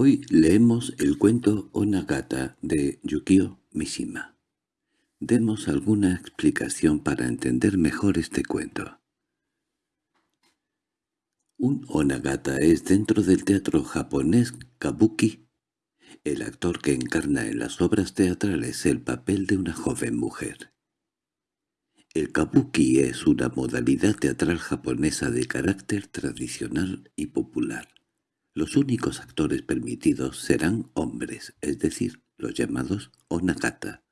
Hoy leemos el cuento Onagata de Yukio Mishima. Demos alguna explicación para entender mejor este cuento. Un Onagata es dentro del teatro japonés kabuki. El actor que encarna en las obras teatrales el papel de una joven mujer. El kabuki es una modalidad teatral japonesa de carácter tradicional y popular. Los únicos actores permitidos serán hombres, es decir, los llamados onagata.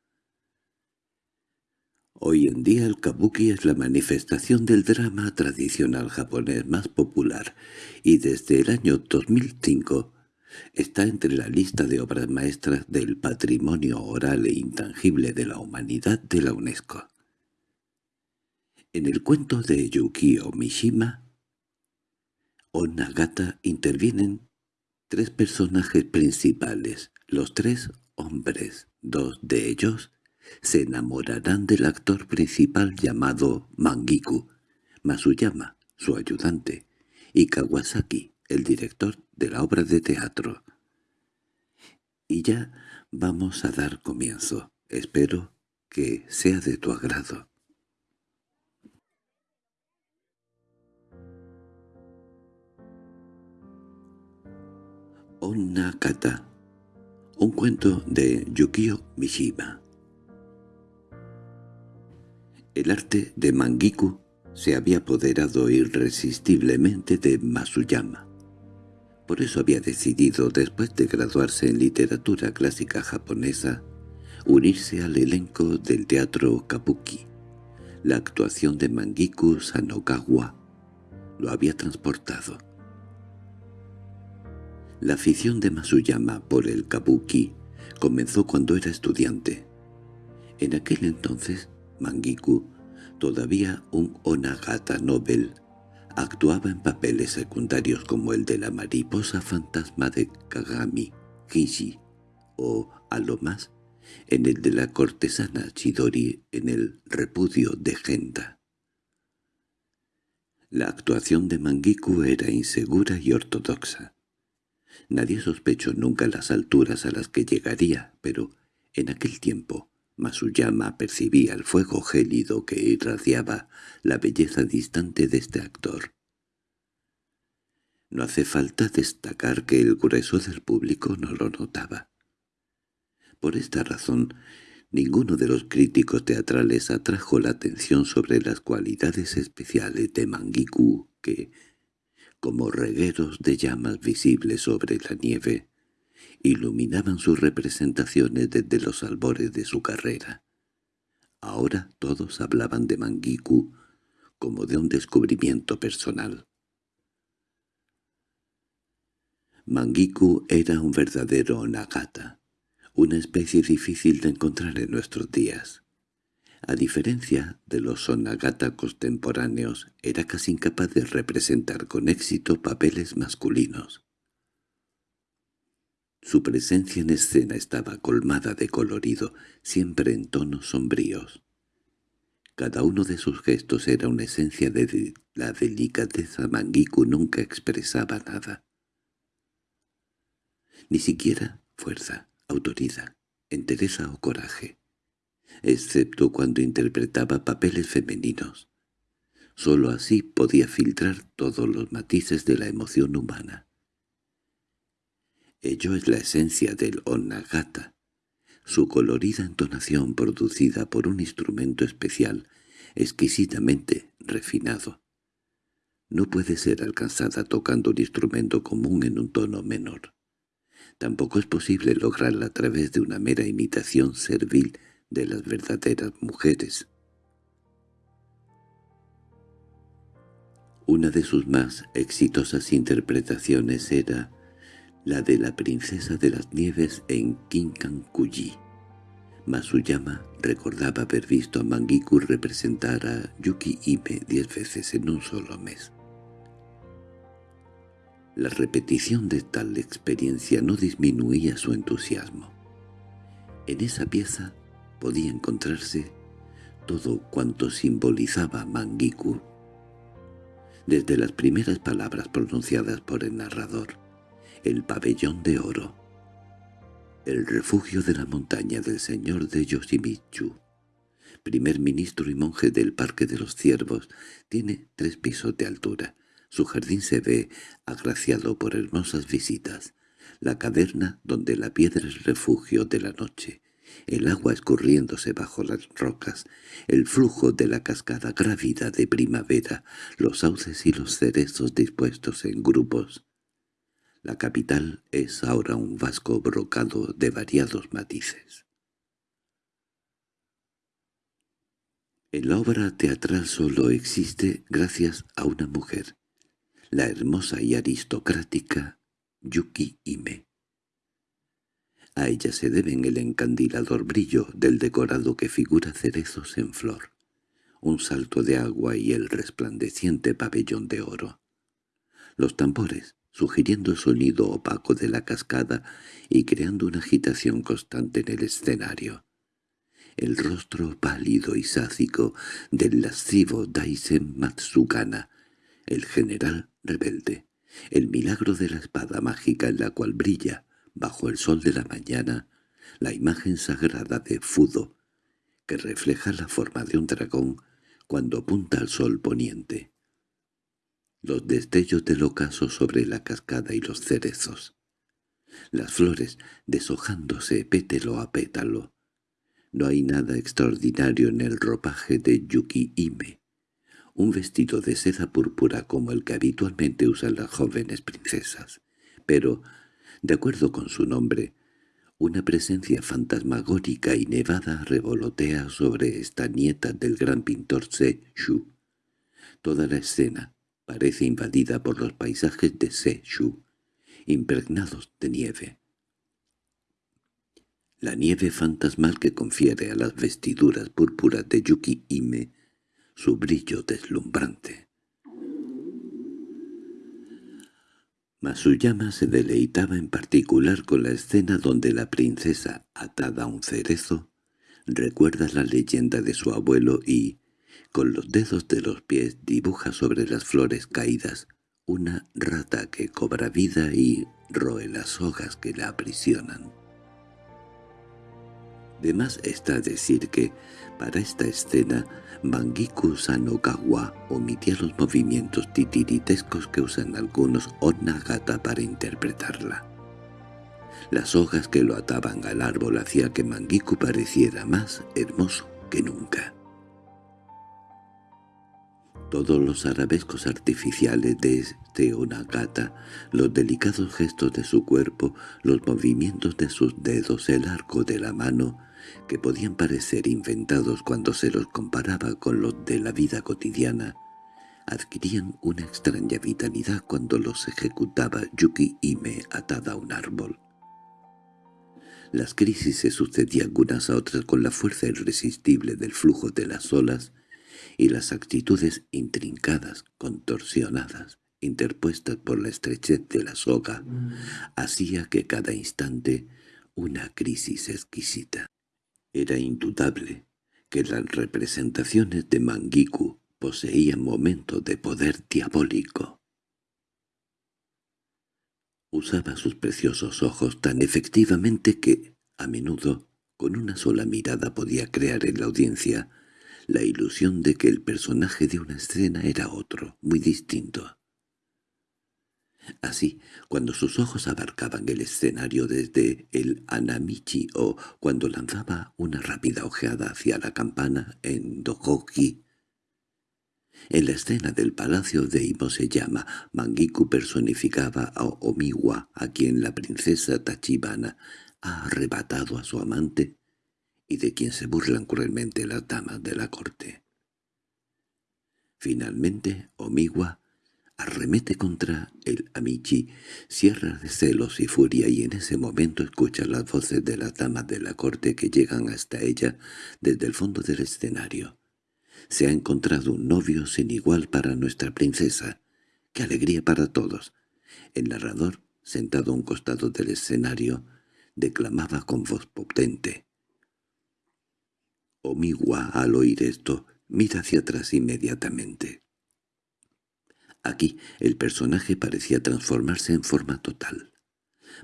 Hoy en día el kabuki es la manifestación del drama tradicional japonés más popular y desde el año 2005 está entre la lista de obras maestras del patrimonio oral e intangible de la humanidad de la UNESCO. En el cuento de Yukio Mishima, o Nagata intervienen tres personajes principales. Los tres hombres, dos de ellos, se enamorarán del actor principal llamado Mangiku, Masuyama, su ayudante, y Kawasaki, el director de la obra de teatro. Y ya vamos a dar comienzo. Espero que sea de tu agrado. Onnakata, un cuento de Yukio Mishima. El arte de Mangiku se había apoderado irresistiblemente de Masuyama. Por eso había decidido, después de graduarse en literatura clásica japonesa, unirse al elenco del teatro Kabuki. La actuación de Mangiku Sanokawa lo había transportado. La afición de Masuyama por el kabuki comenzó cuando era estudiante. En aquel entonces, Mangiku, todavía un onagata Nobel, actuaba en papeles secundarios como el de la mariposa fantasma de Kagami, Kishi, o, a lo más, en el de la cortesana Chidori en el repudio de Genda. La actuación de Mangiku era insegura y ortodoxa. Nadie sospechó nunca las alturas a las que llegaría, pero en aquel tiempo Masuyama percibía el fuego gélido que irradiaba la belleza distante de este actor. No hace falta destacar que el grueso del público no lo notaba. Por esta razón, ninguno de los críticos teatrales atrajo la atención sobre las cualidades especiales de Mangiku que, como regueros de llamas visibles sobre la nieve, iluminaban sus representaciones desde los albores de su carrera. Ahora todos hablaban de Mangiku como de un descubrimiento personal. Mangiku era un verdadero Nagata, una especie difícil de encontrar en nuestros días. A diferencia de los sonagata contemporáneos, era casi incapaz de representar con éxito papeles masculinos. Su presencia en escena estaba colmada de colorido, siempre en tonos sombríos. Cada uno de sus gestos era una esencia de la delicadeza Mangiku nunca expresaba nada. Ni siquiera fuerza, autoridad, entereza o coraje excepto cuando interpretaba papeles femeninos. Sólo así podía filtrar todos los matices de la emoción humana. Ello es la esencia del onagata, su colorida entonación producida por un instrumento especial, exquisitamente refinado. No puede ser alcanzada tocando un instrumento común en un tono menor. Tampoco es posible lograrla a través de una mera imitación servil de las verdaderas mujeres. Una de sus más exitosas interpretaciones era la de la princesa de las nieves en Kinkankuji. Masuyama recordaba haber visto a Mangiku representar a Yuki Ime diez veces en un solo mes. La repetición de tal experiencia no disminuía su entusiasmo. En esa pieza podía encontrarse todo cuanto simbolizaba Mangiku. Desde las primeras palabras pronunciadas por el narrador, el pabellón de oro, el refugio de la montaña del señor de Yoshimitsu, primer ministro y monje del Parque de los Ciervos, tiene tres pisos de altura. Su jardín se ve agraciado por hermosas visitas. La caverna donde la piedra es refugio de la noche, el agua escurriéndose bajo las rocas, el flujo de la cascada grávida de primavera, los sauces y los cerezos dispuestos en grupos. La capital es ahora un vasco brocado de variados matices. En la obra teatral solo existe gracias a una mujer, la hermosa y aristocrática Yuki Ime. A ella se deben el encandilador brillo del decorado que figura cerezos en flor, un salto de agua y el resplandeciente pabellón de oro. Los tambores, sugiriendo el sonido opaco de la cascada y creando una agitación constante en el escenario. El rostro pálido y sácico del lascivo Daisen Matsukana, el general rebelde, el milagro de la espada mágica en la cual brilla, bajo el sol de la mañana, la imagen sagrada de Fudo, que refleja la forma de un dragón cuando apunta al sol poniente. Los destellos del ocaso sobre la cascada y los cerezos. Las flores deshojándose pétalo a pétalo. No hay nada extraordinario en el ropaje de Yuki Ime. Un vestido de seda púrpura como el que habitualmente usan las jóvenes princesas. Pero de acuerdo con su nombre, una presencia fantasmagórica y nevada revolotea sobre esta nieta del gran pintor Se Shu. Toda la escena parece invadida por los paisajes de Se Shu, impregnados de nieve. La nieve fantasmal que confiere a las vestiduras púrpuras de Yuki Ime su brillo deslumbrante. Masuyama se deleitaba en particular con la escena donde la princesa, atada a un cerezo, recuerda la leyenda de su abuelo y, con los dedos de los pies, dibuja sobre las flores caídas una rata que cobra vida y roe las hojas que la aprisionan. De más está decir que, para esta escena, Mangiku Sanokawa omitía los movimientos titiritescos que usan algunos Onagata para interpretarla. Las hojas que lo ataban al árbol hacía que Mangiku pareciera más hermoso que nunca. Todos los arabescos artificiales de este Onagata, los delicados gestos de su cuerpo, los movimientos de sus dedos, el arco de la mano, que podían parecer inventados cuando se los comparaba con los de la vida cotidiana, adquirían una extraña vitalidad cuando los ejecutaba Yuki Ime atada a un árbol. Las crisis se sucedían unas a otras con la fuerza irresistible del flujo de las olas y las actitudes intrincadas, contorsionadas, interpuestas por la estrechez de la soga, hacía que cada instante una crisis exquisita. Era indudable que las representaciones de Mangiku poseían momentos de poder diabólico. Usaba sus preciosos ojos tan efectivamente que, a menudo, con una sola mirada podía crear en la audiencia la ilusión de que el personaje de una escena era otro, muy distinto. Así, cuando sus ojos abarcaban el escenario desde el Anamichi o cuando lanzaba una rápida ojeada hacia la campana en Dohoki, en la escena del palacio de Imo se llama Mangiku personificaba a Omiwa, a quien la princesa Tachibana ha arrebatado a su amante y de quien se burlan cruelmente las damas de la corte. Finalmente, Omiwa arremete contra el Amici, cierra de celos y furia y en ese momento escucha las voces de las damas de la corte que llegan hasta ella desde el fondo del escenario. Se ha encontrado un novio sin igual para nuestra princesa. ¡Qué alegría para todos! El narrador, sentado a un costado del escenario, declamaba con voz potente. Omigua, al oír esto, mira hacia atrás inmediatamente. Aquí el personaje parecía transformarse en forma total.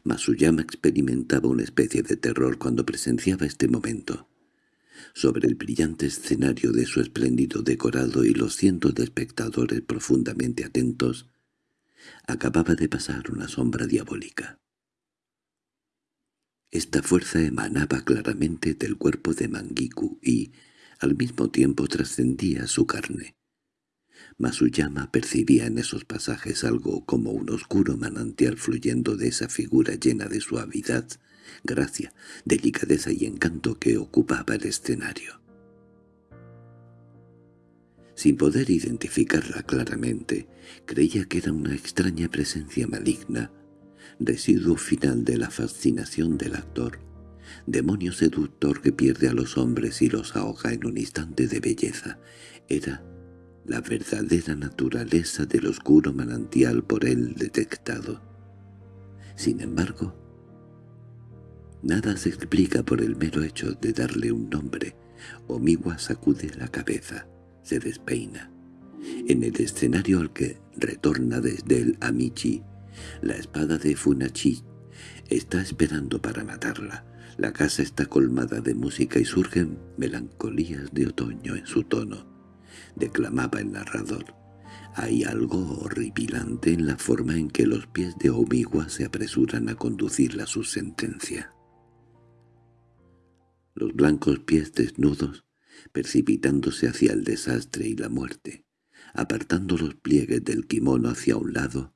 Masuyama experimentaba una especie de terror cuando presenciaba este momento. Sobre el brillante escenario de su espléndido decorado y los cientos de espectadores profundamente atentos, acababa de pasar una sombra diabólica. Esta fuerza emanaba claramente del cuerpo de Mangiku y, al mismo tiempo, trascendía su carne. Masuyama percibía en esos pasajes algo como un oscuro manantial fluyendo de esa figura llena de suavidad, gracia, delicadeza y encanto que ocupaba el escenario. Sin poder identificarla claramente, creía que era una extraña presencia maligna, residuo final de la fascinación del actor, demonio seductor que pierde a los hombres y los ahoga en un instante de belleza. Era la verdadera naturaleza del oscuro manantial por él detectado. Sin embargo, nada se explica por el mero hecho de darle un nombre. Omiwa sacude la cabeza, se despeina. En el escenario al que retorna desde el Amichi, la espada de Funachi está esperando para matarla. La casa está colmada de música y surgen melancolías de otoño en su tono declamaba el narrador. Hay algo horripilante en la forma en que los pies de Omigua se apresuran a conducirla a su sentencia. Los blancos pies desnudos, precipitándose hacia el desastre y la muerte, apartando los pliegues del kimono hacia un lado,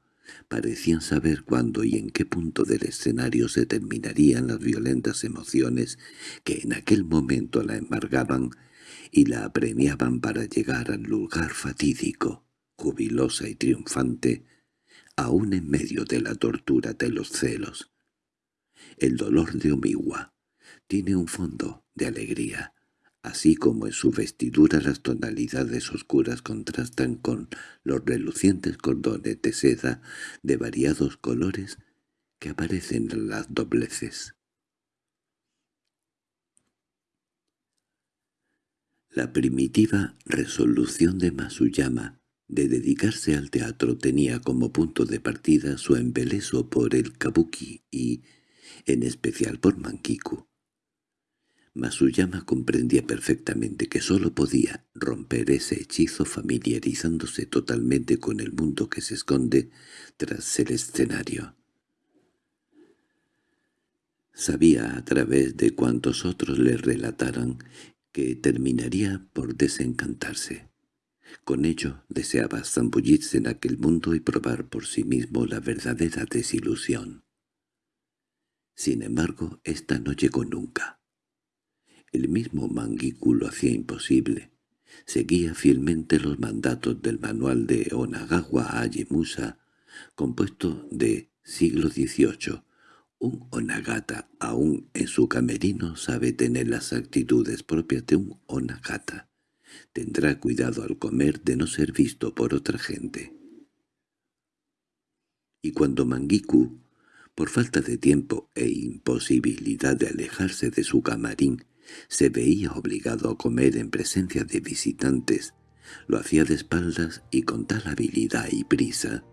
parecían saber cuándo y en qué punto del escenario se terminarían las violentas emociones que en aquel momento la embargaban y la apremiaban para llegar al lugar fatídico, jubilosa y triunfante, aún en medio de la tortura de los celos. El dolor de Omiwa tiene un fondo de alegría, así como en su vestidura las tonalidades oscuras contrastan con los relucientes cordones de seda de variados colores que aparecen en las dobleces. La primitiva resolución de Masuyama de dedicarse al teatro tenía como punto de partida su embeleso por el kabuki y, en especial por Mankiku. Masuyama comprendía perfectamente que sólo podía romper ese hechizo familiarizándose totalmente con el mundo que se esconde tras el escenario. Sabía a través de cuantos otros le relataran que terminaría por desencantarse. Con ello deseaba zambullirse en aquel mundo y probar por sí mismo la verdadera desilusión. Sin embargo, esta no llegó nunca. El mismo Mangiku hacía imposible. Seguía fielmente los mandatos del manual de Onagawa Ayemusa, compuesto de siglo XVIII, un onagata aún en su camerino sabe tener las actitudes propias de un onagata. Tendrá cuidado al comer de no ser visto por otra gente. Y cuando Mangiku, por falta de tiempo e imposibilidad de alejarse de su camarín, se veía obligado a comer en presencia de visitantes, lo hacía de espaldas y con tal habilidad y prisa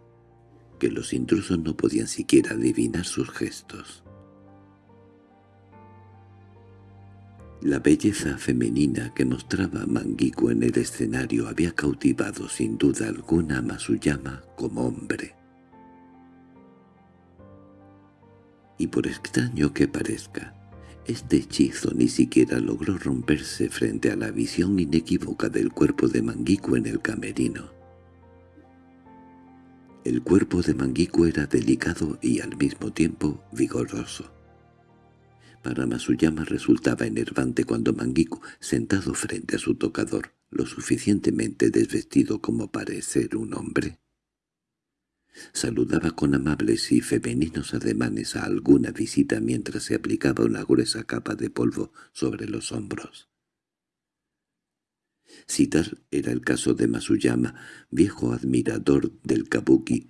que los intrusos no podían siquiera adivinar sus gestos. La belleza femenina que mostraba Mangiku en el escenario había cautivado sin duda alguna a Masuyama como hombre. Y por extraño que parezca, este hechizo ni siquiera logró romperse frente a la visión inequívoca del cuerpo de Mangiku en el camerino. El cuerpo de Mangiku era delicado y al mismo tiempo vigoroso. Para Masuyama resultaba enervante cuando Mangiku, sentado frente a su tocador, lo suficientemente desvestido como parecer un hombre, saludaba con amables y femeninos ademanes a alguna visita mientras se aplicaba una gruesa capa de polvo sobre los hombros. Si tal era el caso de Masuyama, viejo admirador del kabuki,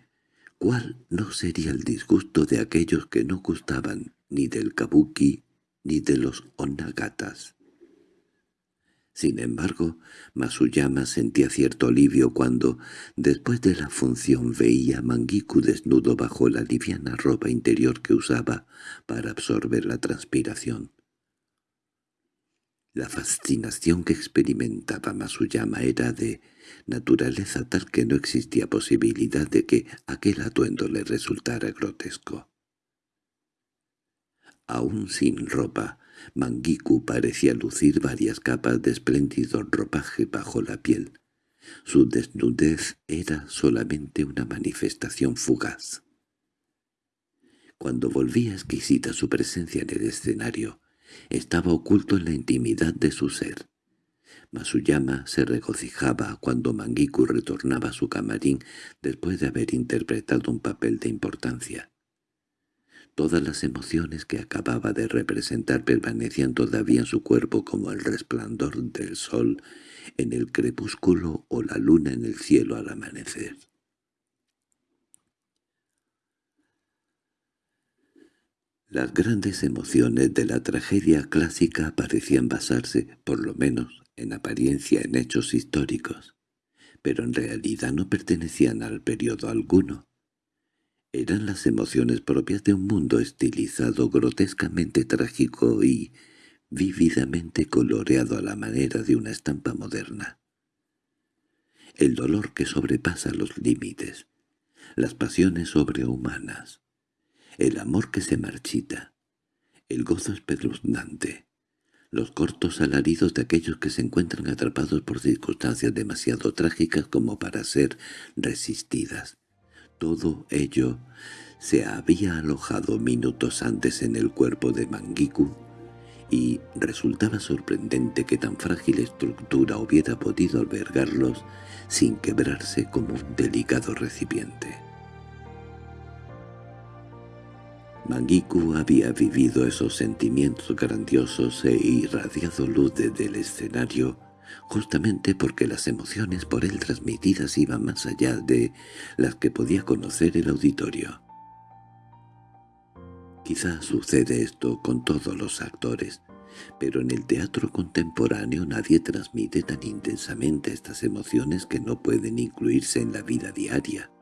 ¿cuál no sería el disgusto de aquellos que no gustaban ni del kabuki ni de los onagatas? Sin embargo, Masuyama sentía cierto alivio cuando, después de la función, veía a Mangiku desnudo bajo la liviana ropa interior que usaba para absorber la transpiración. La fascinación que experimentaba Masuyama era de naturaleza tal que no existía posibilidad de que aquel atuendo le resultara grotesco. Aún sin ropa, Mangiku parecía lucir varias capas de espléndido ropaje bajo la piel. Su desnudez era solamente una manifestación fugaz. Cuando volvía exquisita su presencia en el escenario, estaba oculto en la intimidad de su ser. Masuyama se regocijaba cuando Mangiku retornaba a su camarín después de haber interpretado un papel de importancia. Todas las emociones que acababa de representar permanecían todavía en su cuerpo como el resplandor del sol en el crepúsculo o la luna en el cielo al amanecer. Las grandes emociones de la tragedia clásica parecían basarse, por lo menos en apariencia, en hechos históricos, pero en realidad no pertenecían al periodo alguno. Eran las emociones propias de un mundo estilizado grotescamente trágico y vívidamente coloreado a la manera de una estampa moderna. El dolor que sobrepasa los límites, las pasiones sobrehumanas, el amor que se marchita, el gozo espeluznante, los cortos alaridos de aquellos que se encuentran atrapados por circunstancias demasiado trágicas como para ser resistidas, todo ello se había alojado minutos antes en el cuerpo de Mangiku, y resultaba sorprendente que tan frágil estructura hubiera podido albergarlos sin quebrarse como un delicado recipiente. Mangiku había vivido esos sentimientos grandiosos e irradiado luz desde el escenario justamente porque las emociones por él transmitidas iban más allá de las que podía conocer el auditorio. Quizá sucede esto con todos los actores, pero en el teatro contemporáneo nadie transmite tan intensamente estas emociones que no pueden incluirse en la vida diaria.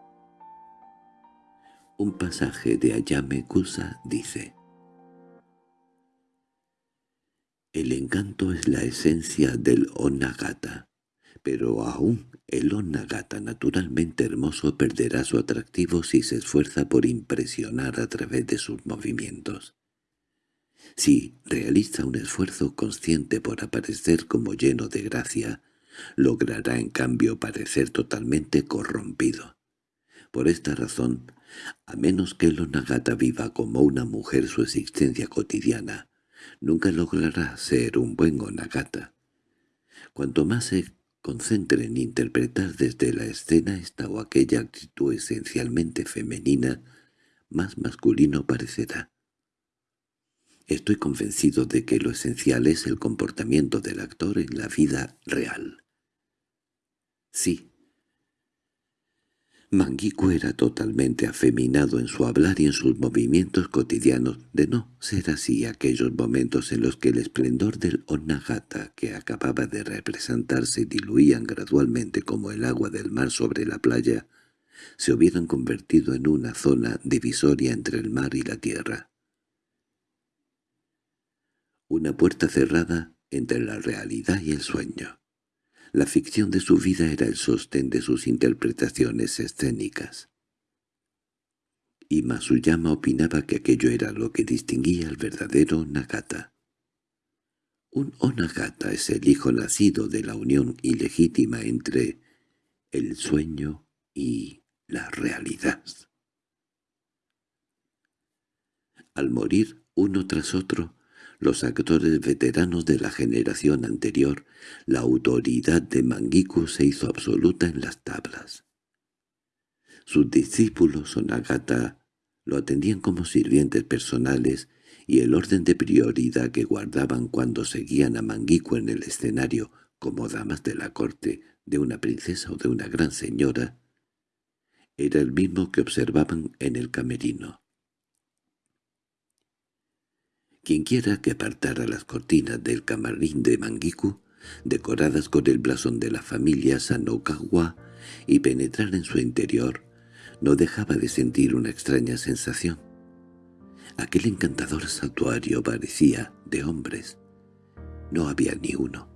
Un pasaje de Ayame Kusa dice El encanto es la esencia del onagata, pero aún el onagata naturalmente hermoso perderá su atractivo si se esfuerza por impresionar a través de sus movimientos. Si realiza un esfuerzo consciente por aparecer como lleno de gracia, logrará en cambio parecer totalmente corrompido. Por esta razón, a menos que el onagata viva como una mujer su existencia cotidiana, nunca logrará ser un buen onagata. Cuanto más se concentre en interpretar desde la escena esta o aquella actitud esencialmente femenina, más masculino parecerá. Estoy convencido de que lo esencial es el comportamiento del actor en la vida real. Sí, Mangiku era totalmente afeminado en su hablar y en sus movimientos cotidianos, de no ser así aquellos momentos en los que el esplendor del Onagata que acababa de representar se diluían gradualmente como el agua del mar sobre la playa, se hubieran convertido en una zona divisoria entre el mar y la tierra. Una puerta cerrada entre la realidad y el sueño. La ficción de su vida era el sostén de sus interpretaciones escénicas. Y Masuyama opinaba que aquello era lo que distinguía al verdadero Nagata. Un Onagata es el hijo nacido de la unión ilegítima entre el sueño y la realidad. Al morir uno tras otro, los actores veteranos de la generación anterior, la autoridad de Mangiku se hizo absoluta en las tablas. Sus discípulos Sonagata lo atendían como sirvientes personales y el orden de prioridad que guardaban cuando seguían a Mangiku en el escenario como damas de la corte de una princesa o de una gran señora era el mismo que observaban en el camerino. Quienquiera que apartara las cortinas del camarín de Mangiku decoradas con el blasón de la familia Sanokawa, y penetrar en su interior, no dejaba de sentir una extraña sensación. Aquel encantador santuario parecía de hombres. No había ni uno.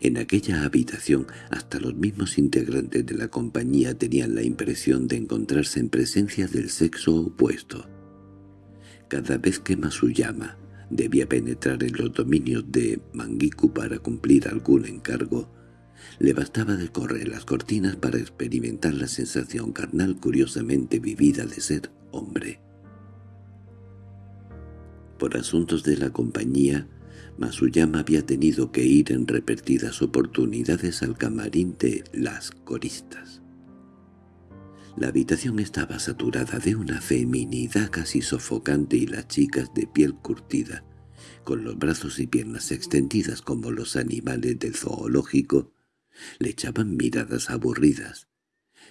En aquella habitación hasta los mismos integrantes de la compañía tenían la impresión de encontrarse en presencia del sexo opuesto. Cada vez que Masuyama debía penetrar en los dominios de Mangiku para cumplir algún encargo, le bastaba de correr las cortinas para experimentar la sensación carnal curiosamente vivida de ser hombre. Por asuntos de la compañía, Masuyama había tenido que ir en repetidas oportunidades al camarín de las coristas. La habitación estaba saturada de una feminidad casi sofocante y las chicas de piel curtida, con los brazos y piernas extendidas como los animales del zoológico, le echaban miradas aburridas.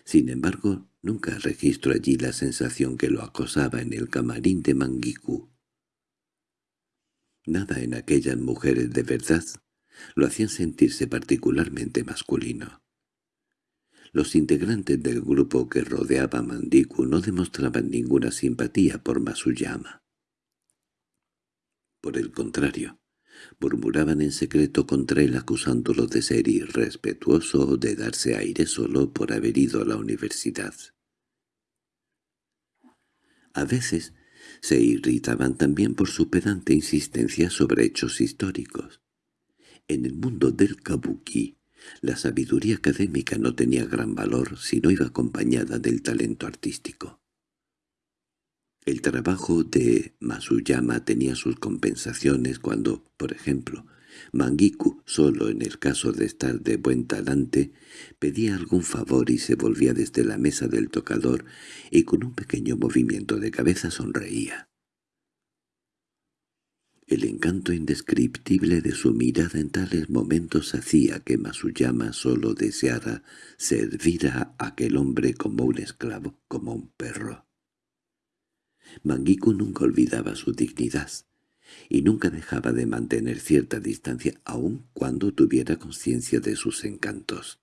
Sin embargo, nunca registró allí la sensación que lo acosaba en el camarín de Mangiku. Nada en aquellas mujeres de verdad lo hacían sentirse particularmente masculino. Los integrantes del grupo que rodeaba a Mandiku no demostraban ninguna simpatía por Masuyama. Por el contrario, murmuraban en secreto contra él acusándolo de ser irrespetuoso o de darse aire solo por haber ido a la universidad. A veces se irritaban también por su pedante insistencia sobre hechos históricos. En el mundo del kabuki, la sabiduría académica no tenía gran valor si no iba acompañada del talento artístico. El trabajo de Masuyama tenía sus compensaciones cuando, por ejemplo, Mangiku, solo en el caso de estar de buen talante, pedía algún favor y se volvía desde la mesa del tocador y con un pequeño movimiento de cabeza sonreía. El encanto indescriptible de su mirada en tales momentos hacía que Masuyama solo deseara servir a aquel hombre como un esclavo, como un perro. Mangiku nunca olvidaba su dignidad, y nunca dejaba de mantener cierta distancia aun cuando tuviera conciencia de sus encantos.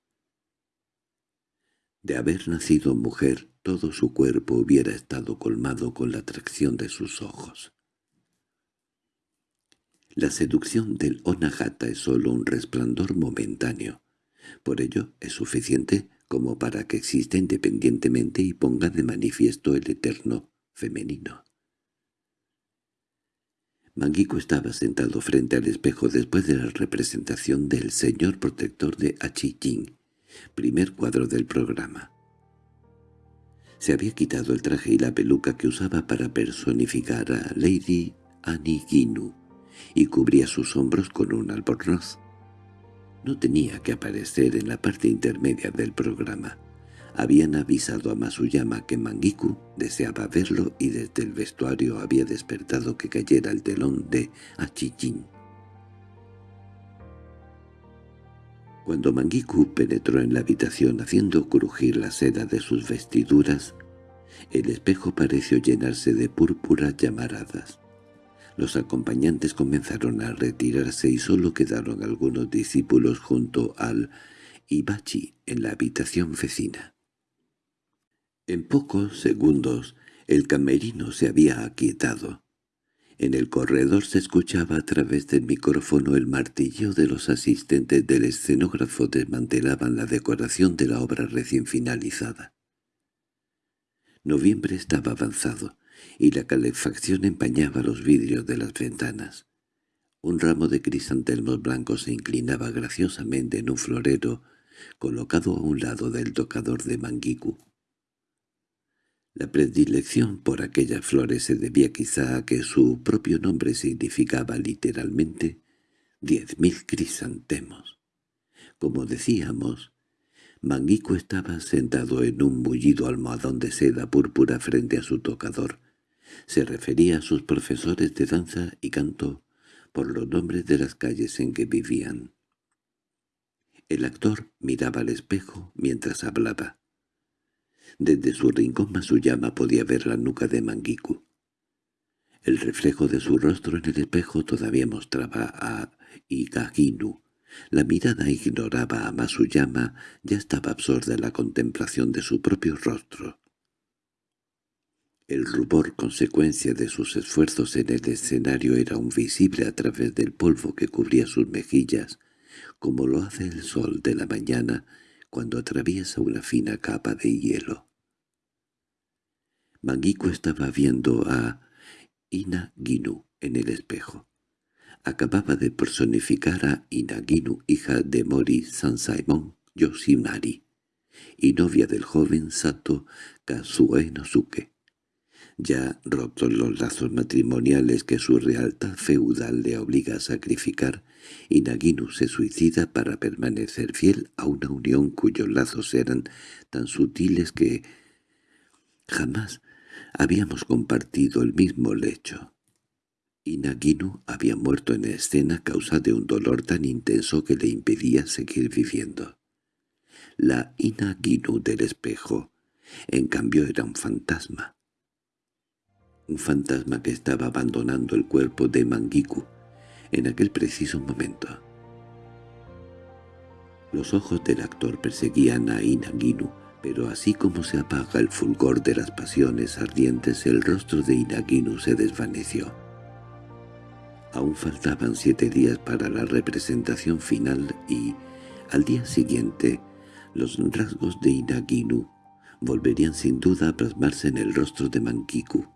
De haber nacido mujer, todo su cuerpo hubiera estado colmado con la atracción de sus ojos. La seducción del Onagata es sólo un resplandor momentáneo. Por ello es suficiente como para que exista independientemente y ponga de manifiesto el eterno femenino. Manguico estaba sentado frente al espejo después de la representación del señor protector de Achijin, primer cuadro del programa. Se había quitado el traje y la peluca que usaba para personificar a Lady Aniginu y cubría sus hombros con un albornoz. No tenía que aparecer en la parte intermedia del programa. Habían avisado a Masuyama que Mangiku deseaba verlo y desde el vestuario había despertado que cayera el telón de Achijin. Cuando Mangiku penetró en la habitación haciendo crujir la seda de sus vestiduras, el espejo pareció llenarse de púrpuras llamaradas. Los acompañantes comenzaron a retirarse y solo quedaron algunos discípulos junto al Ibachi en la habitación vecina. En pocos segundos el camerino se había aquietado. En el corredor se escuchaba a través del micrófono el martillo de los asistentes del escenógrafo desmantelaban la decoración de la obra recién finalizada. Noviembre estaba avanzado, y la calefacción empañaba los vidrios de las ventanas. Un ramo de crisantemos blancos se inclinaba graciosamente en un florero colocado a un lado del tocador de Mangiku. La predilección por aquellas flores se debía quizá a que su propio nombre significaba literalmente diez mil crisantemos. Como decíamos, Manguico estaba sentado en un bullido almohadón de seda púrpura frente a su tocador. Se refería a sus profesores de danza y canto por los nombres de las calles en que vivían. El actor miraba al espejo mientras hablaba. Desde su rincón Masuyama podía ver la nuca de Mangiku. El reflejo de su rostro en el espejo todavía mostraba a Igaginu, La mirada ignoraba a Masuyama, ya estaba absorta en la contemplación de su propio rostro. El rubor consecuencia de sus esfuerzos en el escenario era aún visible a través del polvo que cubría sus mejillas, como lo hace el sol de la mañana cuando atraviesa una fina capa de hielo. Mangiku estaba viendo a Inaginu en el espejo. Acababa de personificar a Inaginu, hija de Mori Sansaemon Yoshinari, y novia del joven Sato Kazue Nosuke. Ya rotos los lazos matrimoniales que su realtad feudal le obliga a sacrificar, Inaginu se suicida para permanecer fiel a una unión cuyos lazos eran tan sutiles que jamás habíamos compartido el mismo lecho. Inaginu había muerto en escena a causa de un dolor tan intenso que le impedía seguir viviendo. La Inaginu del espejo, en cambio, era un fantasma. Un fantasma que estaba abandonando el cuerpo de Mangiku en aquel preciso momento. Los ojos del actor perseguían a Inaginu, pero así como se apaga el fulgor de las pasiones ardientes, el rostro de Inaginu se desvaneció. Aún faltaban siete días para la representación final y, al día siguiente, los rasgos de Inaginu volverían sin duda a plasmarse en el rostro de Mankiku.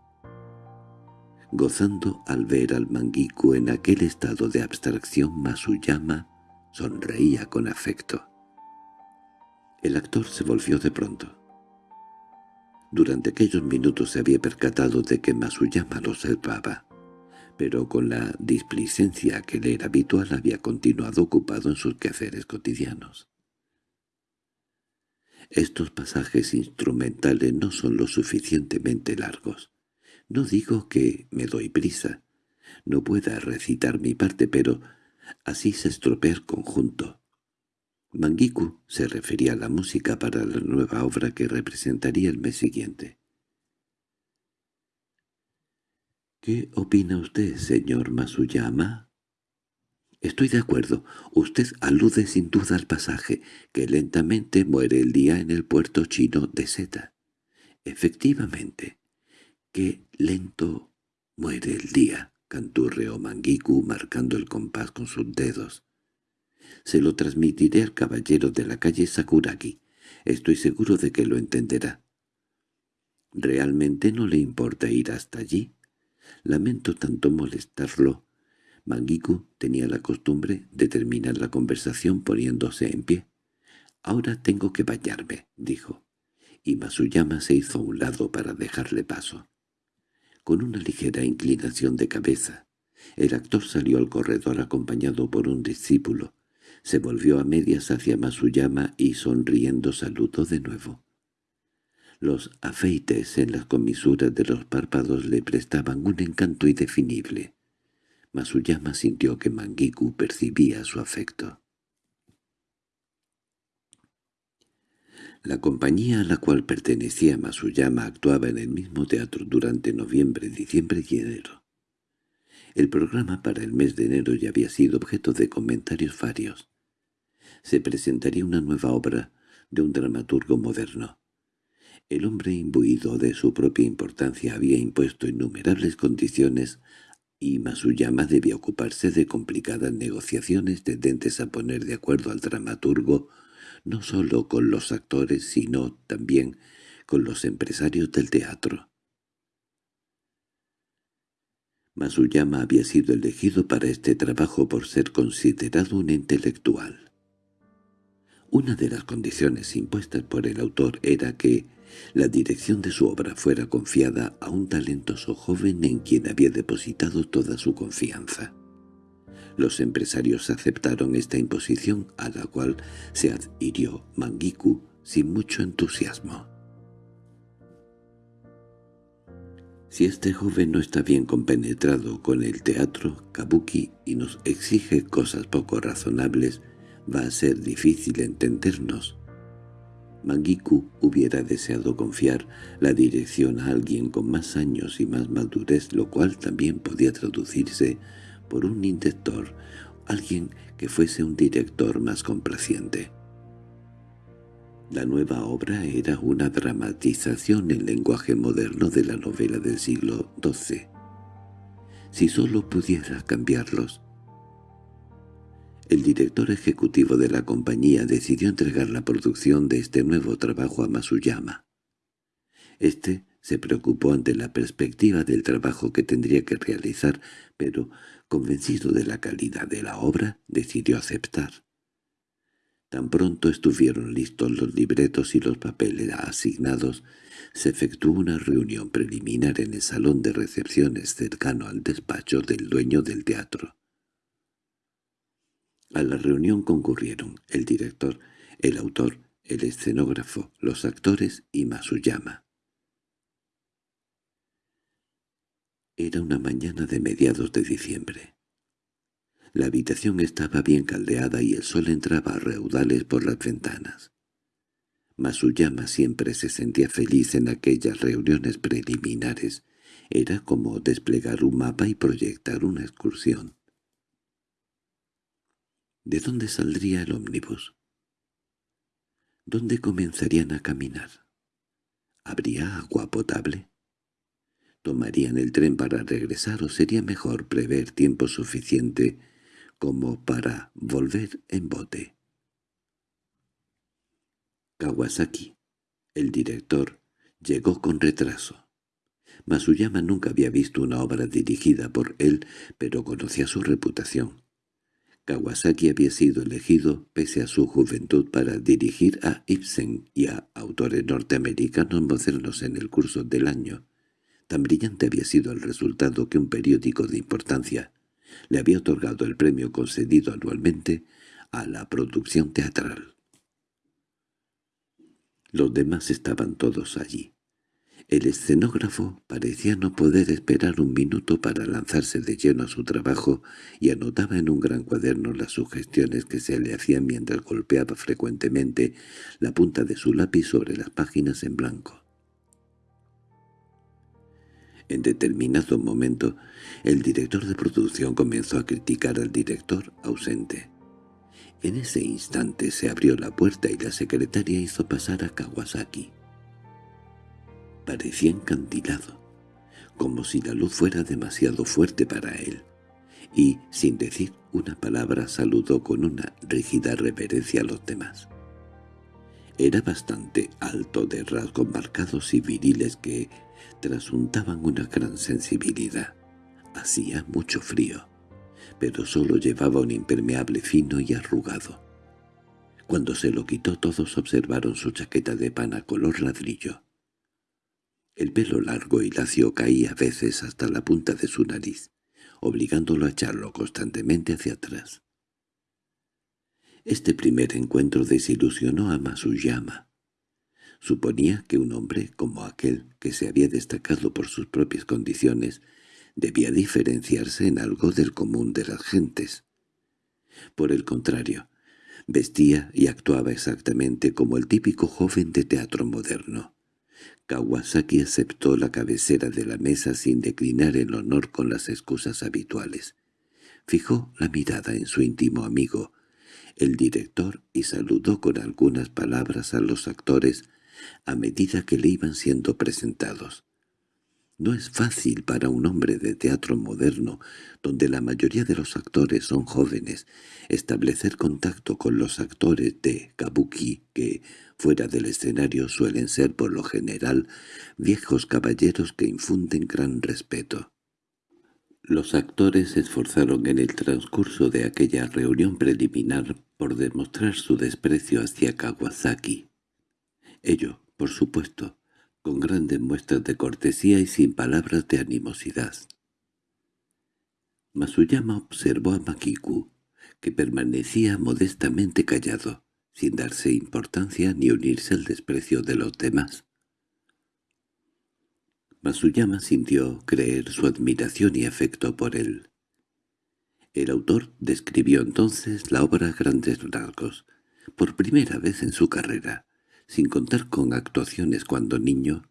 Gozando al ver al Mangiku en aquel estado de abstracción, Masuyama sonreía con afecto. El actor se volvió de pronto. Durante aquellos minutos se había percatado de que Masuyama lo observaba pero con la displicencia que le era habitual había continuado ocupado en sus quehaceres cotidianos. Estos pasajes instrumentales no son lo suficientemente largos. No digo que me doy prisa, no pueda recitar mi parte, pero así se estropea el conjunto. Mangiku se refería a la música para la nueva obra que representaría el mes siguiente. —¿Qué opina usted, señor Masuyama? —Estoy de acuerdo. Usted alude sin duda al pasaje, que lentamente muere el día en el puerto chino de Seta. —Efectivamente. Lento muere el día —canturreó Mangiku marcando el compás con sus dedos. —Se lo transmitiré al caballero de la calle Sakuragi. Estoy seguro de que lo entenderá. —¿Realmente no le importa ir hasta allí? Lamento tanto molestarlo. Mangiku tenía la costumbre de terminar la conversación poniéndose en pie. «Ahora tengo que bañarme», dijo, y Masuyama se hizo a un lado para dejarle paso. Con una ligera inclinación de cabeza, el actor salió al corredor acompañado por un discípulo. Se volvió a medias hacia Masuyama y sonriendo saludó de nuevo. Los afeites en las comisuras de los párpados le prestaban un encanto indefinible. Masuyama sintió que Mangiku percibía su afecto. La compañía a la cual pertenecía Masuyama actuaba en el mismo teatro durante noviembre, diciembre y enero. El programa para el mes de enero ya había sido objeto de comentarios varios. Se presentaría una nueva obra de un dramaturgo moderno. El hombre imbuido de su propia importancia había impuesto innumerables condiciones y Masuyama debía ocuparse de complicadas negociaciones tendentes a poner de acuerdo al dramaturgo no solo con los actores sino también con los empresarios del teatro. Masuyama había sido elegido para este trabajo por ser considerado un intelectual. Una de las condiciones impuestas por el autor era que la dirección de su obra fuera confiada a un talentoso joven en quien había depositado toda su confianza. Los empresarios aceptaron esta imposición a la cual se adhirió Mangiku sin mucho entusiasmo. Si este joven no está bien compenetrado con el teatro kabuki y nos exige cosas poco razonables, va a ser difícil entendernos, Mangiku hubiera deseado confiar la dirección a alguien con más años y más madurez, lo cual también podía traducirse por un intentor alguien que fuese un director más complaciente. La nueva obra era una dramatización en lenguaje moderno de la novela del siglo XII. Si solo pudiera cambiarlos. El director ejecutivo de la compañía decidió entregar la producción de este nuevo trabajo a Masuyama. Este se preocupó ante la perspectiva del trabajo que tendría que realizar, pero, convencido de la calidad de la obra, decidió aceptar. Tan pronto estuvieron listos los libretos y los papeles asignados, se efectuó una reunión preliminar en el salón de recepciones cercano al despacho del dueño del teatro. A la reunión concurrieron el director, el autor, el escenógrafo, los actores y Masuyama. Era una mañana de mediados de diciembre. La habitación estaba bien caldeada y el sol entraba a reudales por las ventanas. Masuyama siempre se sentía feliz en aquellas reuniones preliminares. Era como desplegar un mapa y proyectar una excursión. ¿De dónde saldría el ómnibus? ¿Dónde comenzarían a caminar? ¿Habría agua potable? ¿Tomarían el tren para regresar o sería mejor prever tiempo suficiente como para volver en bote. Kawasaki, el director, llegó con retraso. Masuyama nunca había visto una obra dirigida por él, pero conocía su reputación. Kawasaki había sido elegido, pese a su juventud, para dirigir a Ibsen y a autores norteamericanos modernos en el curso del año. Tan brillante había sido el resultado que un periódico de importancia le había otorgado el premio concedido anualmente a la producción teatral. Los demás estaban todos allí. El escenógrafo parecía no poder esperar un minuto para lanzarse de lleno a su trabajo y anotaba en un gran cuaderno las sugestiones que se le hacían mientras golpeaba frecuentemente la punta de su lápiz sobre las páginas en blanco. En determinado momento, el director de producción comenzó a criticar al director ausente. En ese instante se abrió la puerta y la secretaria hizo pasar a Kawasaki. Parecía encantilado, como si la luz fuera demasiado fuerte para él, y, sin decir una palabra, saludó con una rígida reverencia a los demás. Era bastante alto de rasgos marcados y viriles que trasuntaban una gran sensibilidad. Hacía mucho frío, pero solo llevaba un impermeable fino y arrugado. Cuando se lo quitó todos observaron su chaqueta de pana color ladrillo. El pelo largo y lacio caía a veces hasta la punta de su nariz, obligándolo a echarlo constantemente hacia atrás. Este primer encuentro desilusionó a Masuyama. Suponía que un hombre como aquel, que se había destacado por sus propias condiciones, debía diferenciarse en algo del común de las gentes. Por el contrario, vestía y actuaba exactamente como el típico joven de teatro moderno. Kawasaki aceptó la cabecera de la mesa sin declinar el honor con las excusas habituales. Fijó la mirada en su íntimo amigo, el director, y saludó con algunas palabras a los actores a medida que le iban siendo presentados. No es fácil para un hombre de teatro moderno, donde la mayoría de los actores son jóvenes, establecer contacto con los actores de kabuki que, fuera del escenario, suelen ser por lo general viejos caballeros que infunden gran respeto. Los actores se esforzaron en el transcurso de aquella reunión preliminar por demostrar su desprecio hacia Kawasaki. Ello, por supuesto, con grandes muestras de cortesía y sin palabras de animosidad. Masuyama observó a Makiku, que permanecía modestamente callado, sin darse importancia ni unirse al desprecio de los demás. Masuyama sintió creer su admiración y afecto por él. El autor describió entonces la obra a grandes rasgos, por primera vez en su carrera, sin contar con actuaciones cuando niño,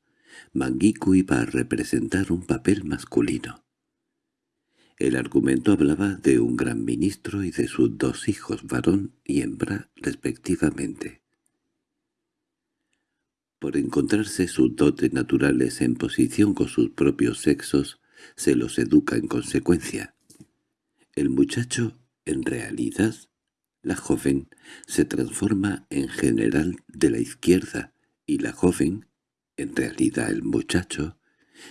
Mangiku iba a representar un papel masculino. El argumento hablaba de un gran ministro y de sus dos hijos, varón y hembra, respectivamente. Por encontrarse sus dotes naturales en posición con sus propios sexos, se los educa en consecuencia. El muchacho, en realidad, la joven, se transforma en general de la izquierda, y la joven, en realidad el muchacho,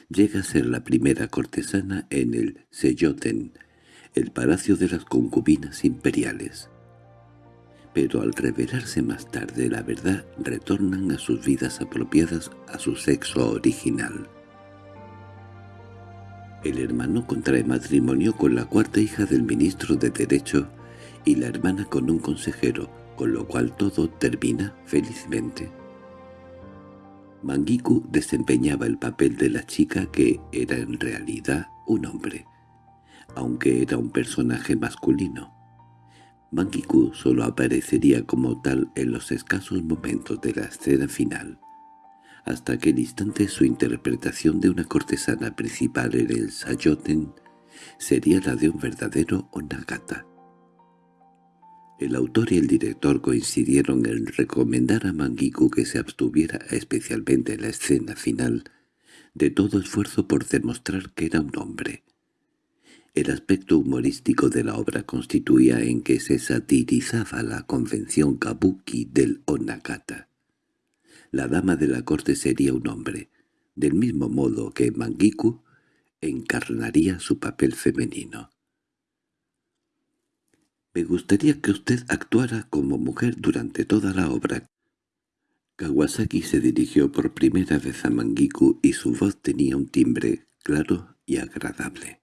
llega a ser la primera cortesana en el Seyoten, el palacio de las concubinas imperiales. Pero al revelarse más tarde la verdad, retornan a sus vidas apropiadas a su sexo original. El hermano contrae matrimonio con la cuarta hija del ministro de Derecho y la hermana con un consejero, con lo cual todo termina felizmente. Mangiku desempeñaba el papel de la chica que era en realidad un hombre, aunque era un personaje masculino. Mangiku solo aparecería como tal en los escasos momentos de la escena final. Hasta aquel instante su interpretación de una cortesana principal en el Sayoten sería la de un verdadero Onagata. El autor y el director coincidieron en recomendar a Mangiku que se abstuviera, especialmente en la escena final, de todo esfuerzo por demostrar que era un hombre. El aspecto humorístico de la obra constituía en que se satirizaba la convención kabuki del onagata. La dama de la corte sería un hombre, del mismo modo que Mangiku encarnaría su papel femenino. Me gustaría que usted actuara como mujer durante toda la obra. Kawasaki se dirigió por primera vez a Mangiku y su voz tenía un timbre claro y agradable.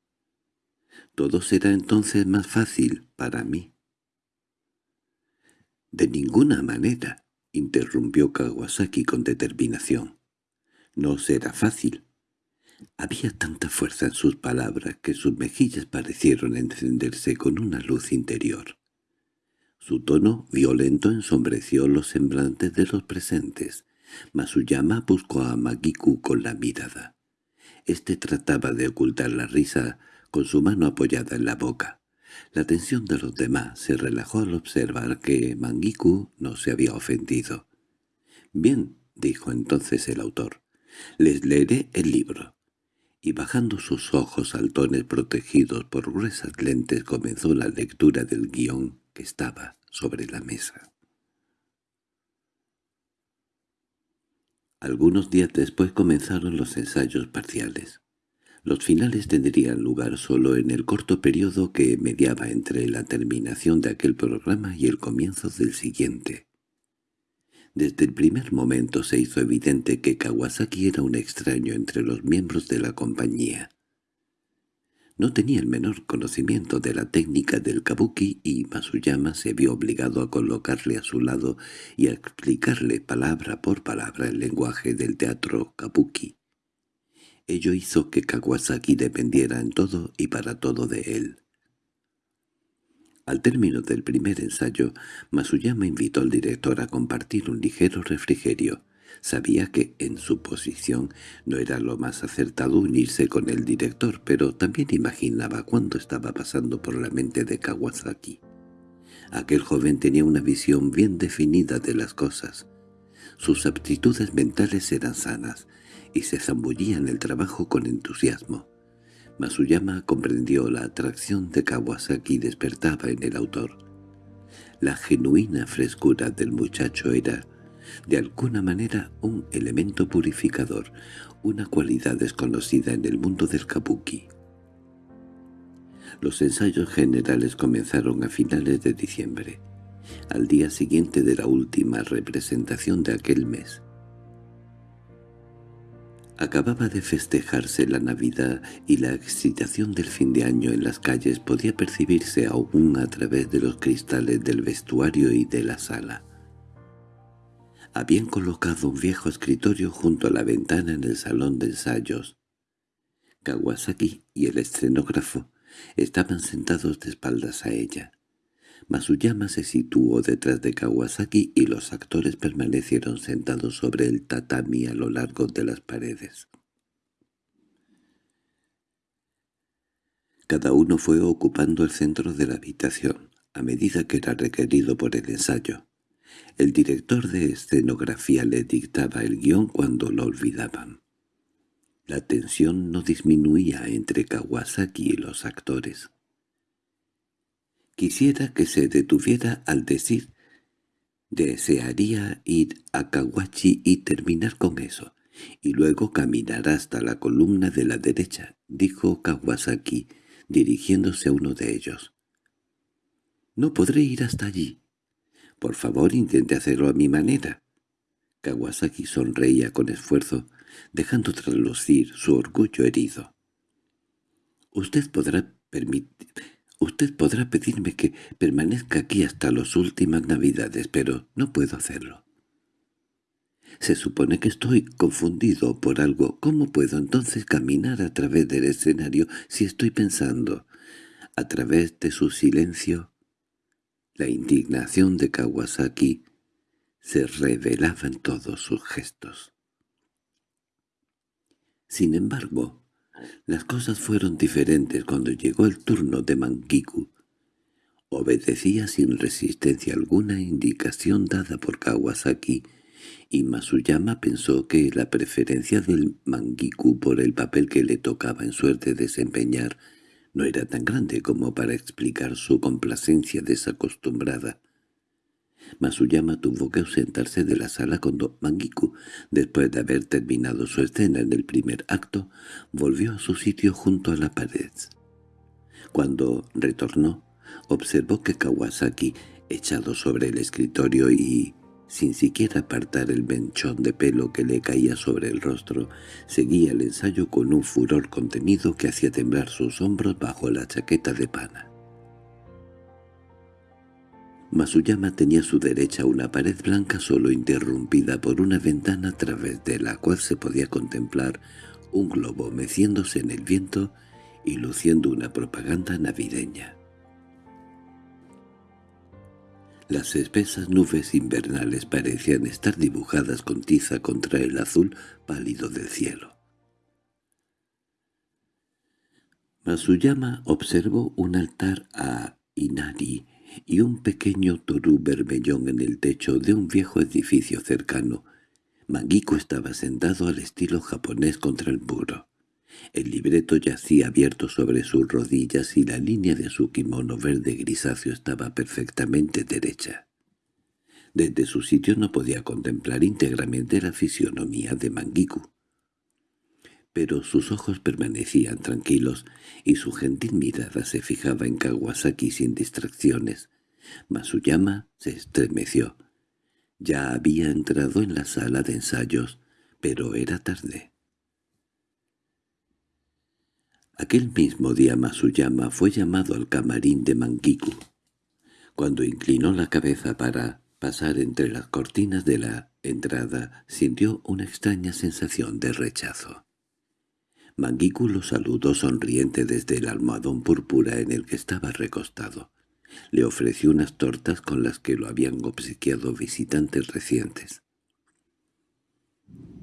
Todo será entonces más fácil para mí. De ninguna manera, interrumpió Kawasaki con determinación. No será fácil. Había tanta fuerza en sus palabras que sus mejillas parecieron encenderse con una luz interior. Su tono violento ensombreció los semblantes de los presentes. Masuyama buscó a Magiku con la mirada. Este trataba de ocultar la risa con su mano apoyada en la boca. La tensión de los demás se relajó al observar que Mangiku no se había ofendido. «Bien», dijo entonces el autor, «les leeré el libro y bajando sus ojos saltones protegidos por gruesas lentes comenzó la lectura del guion que estaba sobre la mesa. Algunos días después comenzaron los ensayos parciales. Los finales tendrían lugar solo en el corto periodo que mediaba entre la terminación de aquel programa y el comienzo del siguiente. Desde el primer momento se hizo evidente que Kawasaki era un extraño entre los miembros de la compañía. No tenía el menor conocimiento de la técnica del kabuki y Masuyama se vio obligado a colocarle a su lado y a explicarle palabra por palabra el lenguaje del teatro kabuki. Ello hizo que Kawasaki dependiera en todo y para todo de él. Al término del primer ensayo, Masuyama invitó al director a compartir un ligero refrigerio. Sabía que, en su posición, no era lo más acertado unirse con el director, pero también imaginaba cuánto estaba pasando por la mente de Kawasaki. Aquel joven tenía una visión bien definida de las cosas. Sus aptitudes mentales eran sanas, y se zambullía en el trabajo con entusiasmo. Masuyama comprendió la atracción de Kawasaki despertaba en el autor. La genuina frescura del muchacho era, de alguna manera, un elemento purificador, una cualidad desconocida en el mundo del kabuki. Los ensayos generales comenzaron a finales de diciembre, al día siguiente de la última representación de aquel mes. Acababa de festejarse la Navidad y la excitación del fin de año en las calles podía percibirse aún a través de los cristales del vestuario y de la sala. Habían colocado un viejo escritorio junto a la ventana en el salón de ensayos. Kawasaki y el escenógrafo estaban sentados de espaldas a ella. Masuyama se situó detrás de Kawasaki y los actores permanecieron sentados sobre el tatami a lo largo de las paredes. Cada uno fue ocupando el centro de la habitación, a medida que era requerido por el ensayo. El director de escenografía le dictaba el guion cuando lo olvidaban. La tensión no disminuía entre Kawasaki y los actores. Quisiera que se detuviera al decir desearía ir a Kawachi y terminar con eso, y luego caminar hasta la columna de la derecha, dijo Kawasaki, dirigiéndose a uno de ellos. «No podré ir hasta allí. Por favor, intente hacerlo a mi manera». Kawasaki sonreía con esfuerzo, dejando traslucir su orgullo herido. «Usted podrá permitir... Usted podrá pedirme que permanezca aquí hasta las últimas navidades, pero no puedo hacerlo. Se supone que estoy confundido por algo. ¿Cómo puedo entonces caminar a través del escenario si estoy pensando? A través de su silencio, la indignación de Kawasaki se revelaba en todos sus gestos. Sin embargo, las cosas fueron diferentes cuando llegó el turno de Mangiku. Obedecía sin resistencia alguna indicación dada por Kawasaki, y Masuyama pensó que la preferencia del Mangiku por el papel que le tocaba en suerte desempeñar no era tan grande como para explicar su complacencia desacostumbrada. Masuyama tuvo que ausentarse de la sala cuando Mangiku, después de haber terminado su escena en el primer acto, volvió a su sitio junto a la pared. Cuando retornó, observó que Kawasaki, echado sobre el escritorio y sin siquiera apartar el menchón de pelo que le caía sobre el rostro, seguía el ensayo con un furor contenido que hacía temblar sus hombros bajo la chaqueta de pana. Masuyama tenía a su derecha una pared blanca solo interrumpida por una ventana a través de la cual se podía contemplar un globo meciéndose en el viento y luciendo una propaganda navideña. Las espesas nubes invernales parecían estar dibujadas con tiza contra el azul pálido del cielo. Masuyama observó un altar a Inari y un pequeño torú bermellón en el techo de un viejo edificio cercano. Manguico estaba sentado al estilo japonés contra el muro. El libreto yacía abierto sobre sus rodillas y la línea de su kimono verde grisáceo estaba perfectamente derecha. Desde su sitio no podía contemplar íntegramente la fisionomía de Mangiku pero sus ojos permanecían tranquilos y su gentil mirada se fijaba en Kawasaki sin distracciones. Masuyama se estremeció. Ya había entrado en la sala de ensayos, pero era tarde. Aquel mismo día Masuyama fue llamado al camarín de Mangiku. Cuando inclinó la cabeza para pasar entre las cortinas de la entrada, sintió una extraña sensación de rechazo. Mangiku lo saludó sonriente desde el almohadón púrpura en el que estaba recostado. Le ofreció unas tortas con las que lo habían obsequiado visitantes recientes.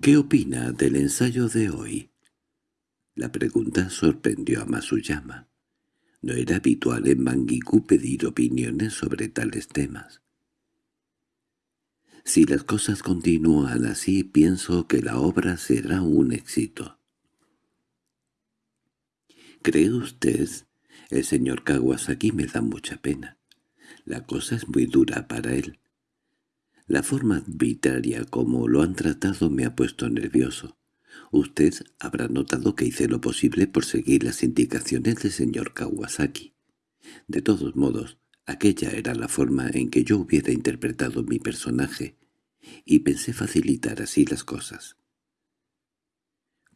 —¿Qué opina del ensayo de hoy? La pregunta sorprendió a Masuyama. No era habitual en Mangiku pedir opiniones sobre tales temas. Si las cosas continúan así, pienso que la obra será un éxito. ¿Cree usted? El señor Kawasaki me da mucha pena. La cosa es muy dura para él. La forma arbitraria como lo han tratado me ha puesto nervioso. Usted habrá notado que hice lo posible por seguir las indicaciones del señor Kawasaki. De todos modos, aquella era la forma en que yo hubiera interpretado mi personaje, y pensé facilitar así las cosas.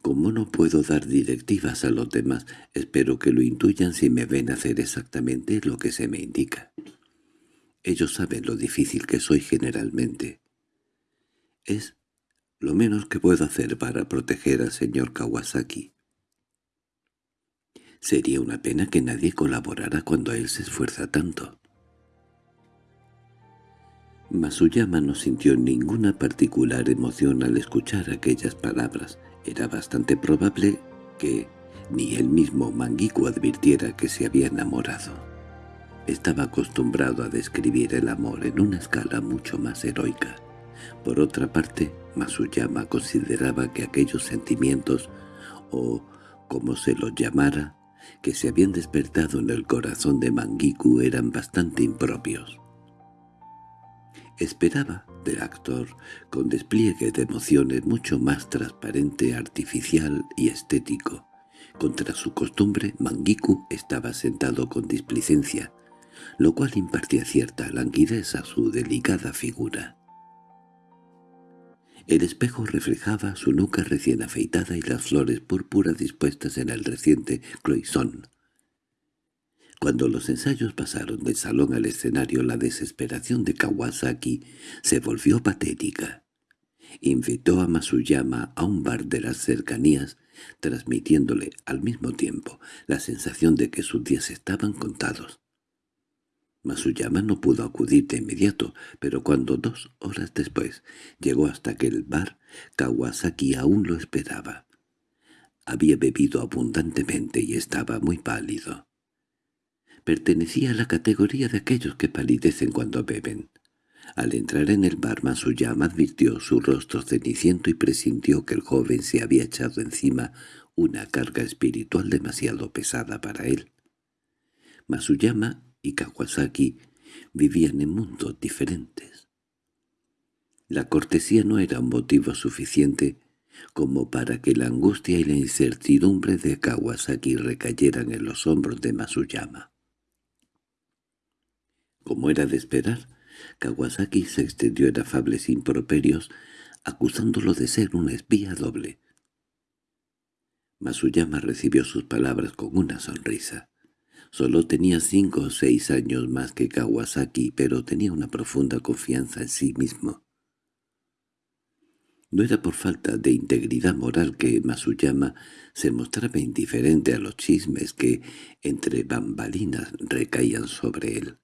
Como no puedo dar directivas a los demás, espero que lo intuyan si me ven hacer exactamente lo que se me indica. Ellos saben lo difícil que soy generalmente. Es lo menos que puedo hacer para proteger al señor Kawasaki. Sería una pena que nadie colaborara cuando él se esfuerza tanto. Masuyama no sintió ninguna particular emoción al escuchar aquellas palabras. Era bastante probable que ni el mismo Mangiku advirtiera que se había enamorado. Estaba acostumbrado a describir el amor en una escala mucho más heroica. Por otra parte, Masuyama consideraba que aquellos sentimientos, o como se los llamara, que se habían despertado en el corazón de Mangiku eran bastante impropios. Esperaba del actor, con despliegue de emociones mucho más transparente, artificial y estético. Contra su costumbre, Mangiku estaba sentado con displicencia, lo cual impartía cierta languidez a su delicada figura. El espejo reflejaba su nuca recién afeitada y las flores púrpuras dispuestas en el reciente cloisón. Cuando los ensayos pasaron del salón al escenario, la desesperación de Kawasaki se volvió patética. Invitó a Masuyama a un bar de las cercanías, transmitiéndole al mismo tiempo la sensación de que sus días estaban contados. Masuyama no pudo acudir de inmediato, pero cuando dos horas después llegó hasta aquel bar, Kawasaki aún lo esperaba. Había bebido abundantemente y estaba muy pálido. Pertenecía a la categoría de aquellos que palidecen cuando beben. Al entrar en el bar Masuyama advirtió su rostro ceniciento y presintió que el joven se había echado encima una carga espiritual demasiado pesada para él. Masuyama y Kawasaki vivían en mundos diferentes. La cortesía no era un motivo suficiente como para que la angustia y la incertidumbre de Kawasaki recayeran en los hombros de Masuyama. Como era de esperar, Kawasaki se extendió en afables improperios, acusándolo de ser un espía doble. Masuyama recibió sus palabras con una sonrisa. Solo tenía cinco o seis años más que Kawasaki, pero tenía una profunda confianza en sí mismo. No era por falta de integridad moral que Masuyama se mostraba indiferente a los chismes que, entre bambalinas, recaían sobre él.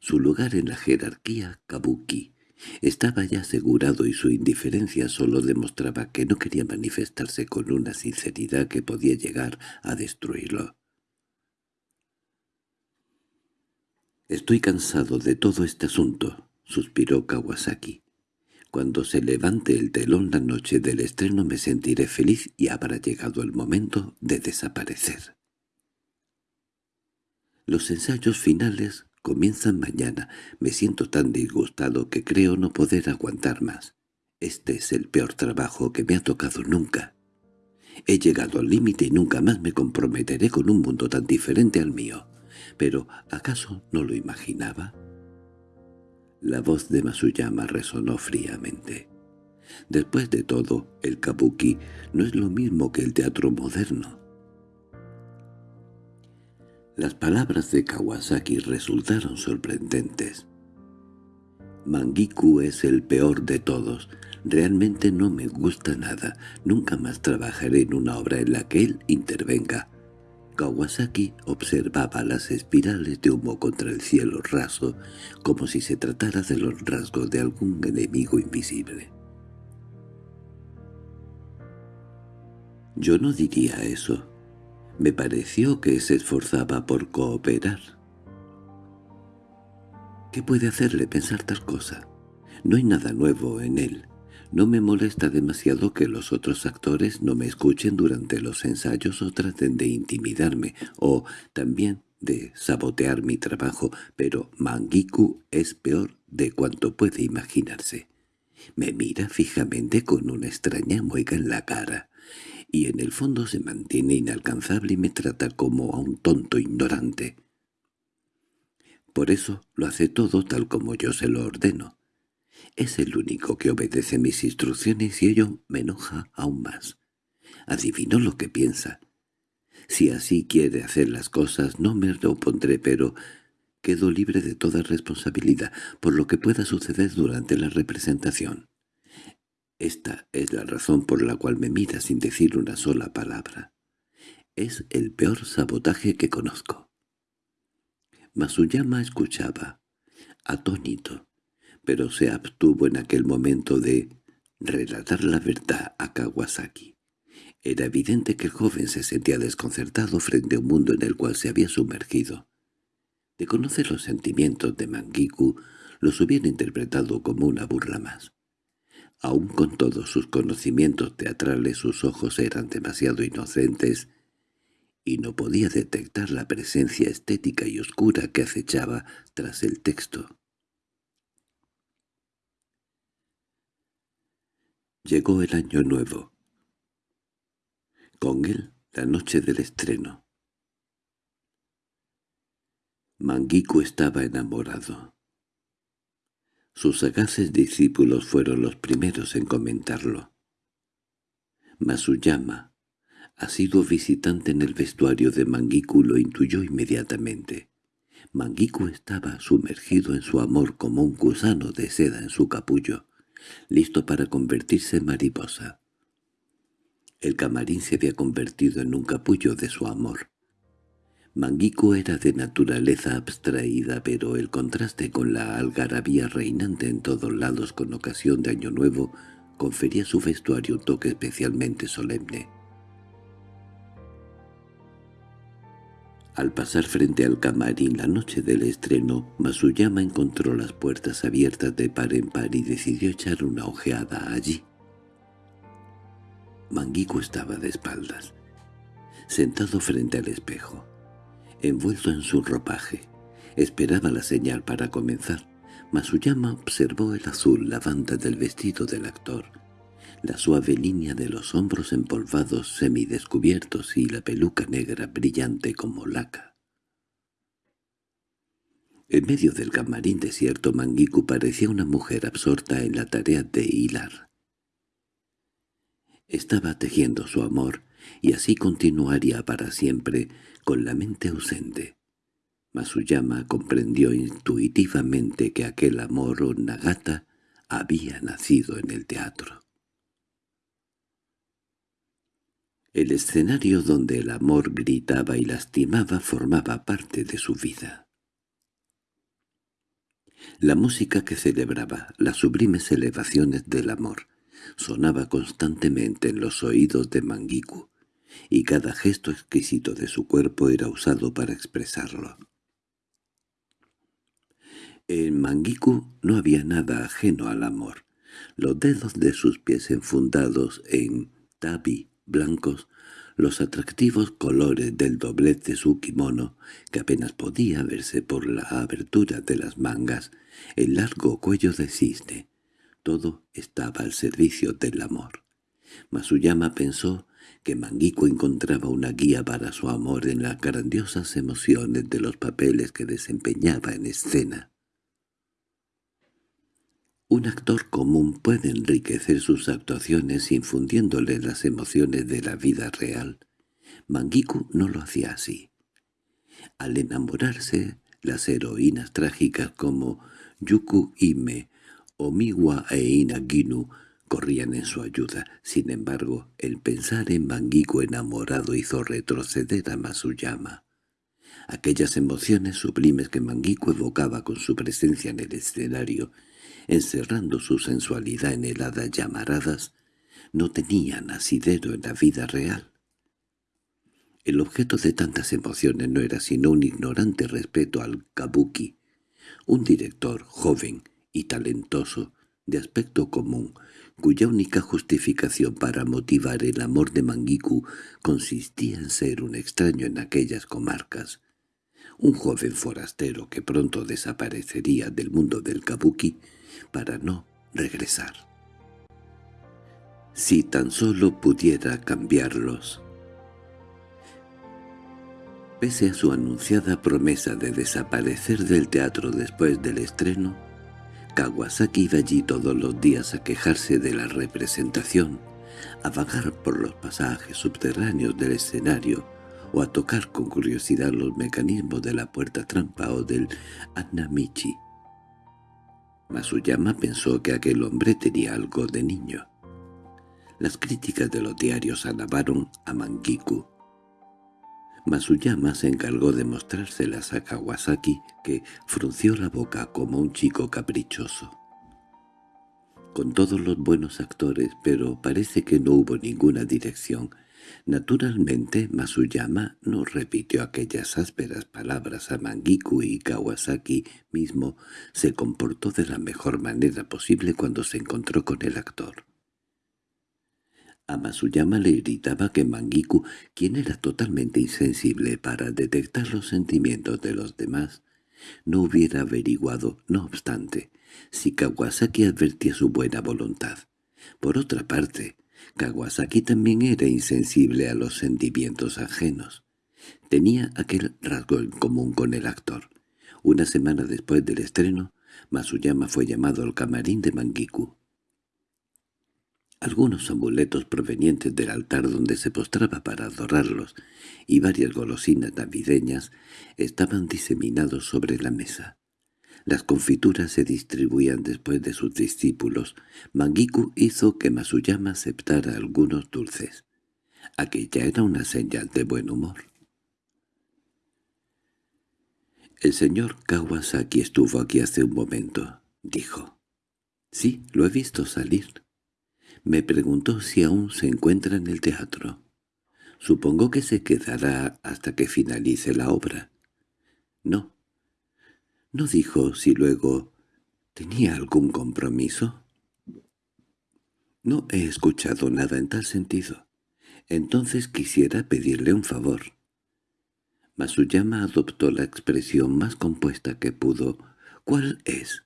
Su lugar en la jerarquía kabuki estaba ya asegurado y su indiferencia solo demostraba que no quería manifestarse con una sinceridad que podía llegar a destruirlo. «Estoy cansado de todo este asunto», suspiró Kawasaki. «Cuando se levante el telón la noche del estreno me sentiré feliz y habrá llegado el momento de desaparecer». Los ensayos finales comienzan mañana. Me siento tan disgustado que creo no poder aguantar más. Este es el peor trabajo que me ha tocado nunca. He llegado al límite y nunca más me comprometeré con un mundo tan diferente al mío. ¿Pero acaso no lo imaginaba? La voz de Masuyama resonó fríamente. Después de todo, el kabuki no es lo mismo que el teatro moderno. Las palabras de Kawasaki resultaron sorprendentes. Mangiku es el peor de todos. Realmente no me gusta nada. Nunca más trabajaré en una obra en la que él intervenga. Kawasaki observaba las espirales de humo contra el cielo raso, como si se tratara de los rasgos de algún enemigo invisible. Yo no diría eso. Me pareció que se esforzaba por cooperar. ¿Qué puede hacerle pensar tal cosa? No hay nada nuevo en él. No me molesta demasiado que los otros actores no me escuchen durante los ensayos o traten de intimidarme, o también de sabotear mi trabajo, pero Mangiku es peor de cuanto puede imaginarse. Me mira fijamente con una extraña mueca en la cara, y en el fondo se mantiene inalcanzable y me trata como a un tonto ignorante. Por eso lo hace todo tal como yo se lo ordeno. Es el único que obedece mis instrucciones y ello me enoja aún más. Adivino lo que piensa. Si así quiere hacer las cosas no me lo opondré, pero quedo libre de toda responsabilidad por lo que pueda suceder durante la representación. Esta es la razón por la cual me mira sin decir una sola palabra. Es el peor sabotaje que conozco. Masuyama escuchaba, atónito, pero se abstuvo en aquel momento de relatar la verdad a Kawasaki. Era evidente que el joven se sentía desconcertado frente a un mundo en el cual se había sumergido. De conocer los sentimientos de Mangiku, los hubiera interpretado como una burla más. Aun con todos sus conocimientos teatrales sus ojos eran demasiado inocentes y no podía detectar la presencia estética y oscura que acechaba tras el texto. Llegó el año nuevo. Con él la noche del estreno. Mangiku estaba enamorado. Sus sagaces discípulos fueron los primeros en comentarlo. Masuyama, ha sido visitante en el vestuario de Mangiku lo intuyó inmediatamente. Mangiku estaba sumergido en su amor como un gusano de seda en su capullo, listo para convertirse en mariposa. El camarín se había convertido en un capullo de su amor. Mangiku era de naturaleza abstraída, pero el contraste con la algarabía reinante en todos lados con ocasión de Año Nuevo confería su vestuario un toque especialmente solemne. Al pasar frente al camarín la noche del estreno, Masuyama encontró las puertas abiertas de par en par y decidió echar una ojeada allí. Mangiku estaba de espaldas, sentado frente al espejo envuelto en su ropaje. Esperaba la señal para comenzar. Masuyama observó el azul lavanda del vestido del actor, la suave línea de los hombros empolvados semidescubiertos y la peluca negra brillante como laca. En medio del camarín desierto Mangiku parecía una mujer absorta en la tarea de hilar. Estaba tejiendo su amor, y así continuaría para siempre, con la mente ausente. Masuyama comprendió intuitivamente que aquel amor o Nagata había nacido en el teatro. El escenario donde el amor gritaba y lastimaba formaba parte de su vida. La música que celebraba las sublimes elevaciones del amor sonaba constantemente en los oídos de Mangiku, y cada gesto exquisito de su cuerpo era usado para expresarlo. En Mangiku no había nada ajeno al amor. Los dedos de sus pies enfundados en tabi blancos, los atractivos colores del doblez de su kimono, que apenas podía verse por la abertura de las mangas, el largo cuello de cisne, todo estaba al servicio del amor. Masuyama pensó que Manguico encontraba una guía para su amor en las grandiosas emociones de los papeles que desempeñaba en escena. Un actor común puede enriquecer sus actuaciones infundiéndole las emociones de la vida real. Mangiku no lo hacía así. Al enamorarse, las heroínas trágicas como Yuku Ime, Omiwa e Inaginu corrían en su ayuda. Sin embargo, el pensar en Mangiku enamorado hizo retroceder a Masuyama. Aquellas emociones sublimes que Mangiku evocaba con su presencia en el escenario, encerrando su sensualidad en heladas llamaradas, no tenían asidero en la vida real. El objeto de tantas emociones no era sino un ignorante respeto al kabuki, un director joven y talentoso, de aspecto común, cuya única justificación para motivar el amor de Mangiku consistía en ser un extraño en aquellas comarcas, un joven forastero que pronto desaparecería del mundo del kabuki para no regresar. Si tan solo pudiera cambiarlos. Pese a su anunciada promesa de desaparecer del teatro después del estreno, Kawasaki iba allí todos los días a quejarse de la representación, a vagar por los pasajes subterráneos del escenario o a tocar con curiosidad los mecanismos de la puerta trampa o del Anamichi. Masuyama pensó que aquel hombre tenía algo de niño. Las críticas de los diarios alabaron a Mangiku, Masuyama se encargó de mostrárselas a Kawasaki, que frunció la boca como un chico caprichoso. Con todos los buenos actores, pero parece que no hubo ninguna dirección. Naturalmente, Masuyama no repitió aquellas ásperas palabras a Mangiku y Kawasaki mismo se comportó de la mejor manera posible cuando se encontró con el actor. A Masuyama le irritaba que Mangiku, quien era totalmente insensible para detectar los sentimientos de los demás, no hubiera averiguado, no obstante, si Kawasaki advertía su buena voluntad. Por otra parte, Kawasaki también era insensible a los sentimientos ajenos. Tenía aquel rasgo en común con el actor. Una semana después del estreno, Masuyama fue llamado al camarín de Mangiku. Algunos amuletos provenientes del altar donde se postraba para adorarlos y varias golosinas navideñas estaban diseminados sobre la mesa. Las confituras se distribuían después de sus discípulos. Mangiku hizo que Masuyama aceptara algunos dulces. Aquella era una señal de buen humor. «El señor Kawasaki estuvo aquí hace un momento», dijo. «Sí, lo he visto salir». Me preguntó si aún se encuentra en el teatro. Supongo que se quedará hasta que finalice la obra. No, ¿No dijo si luego tenía algún compromiso? No he escuchado nada en tal sentido. Entonces quisiera pedirle un favor. Masuyama adoptó la expresión más compuesta que pudo. ¿Cuál es?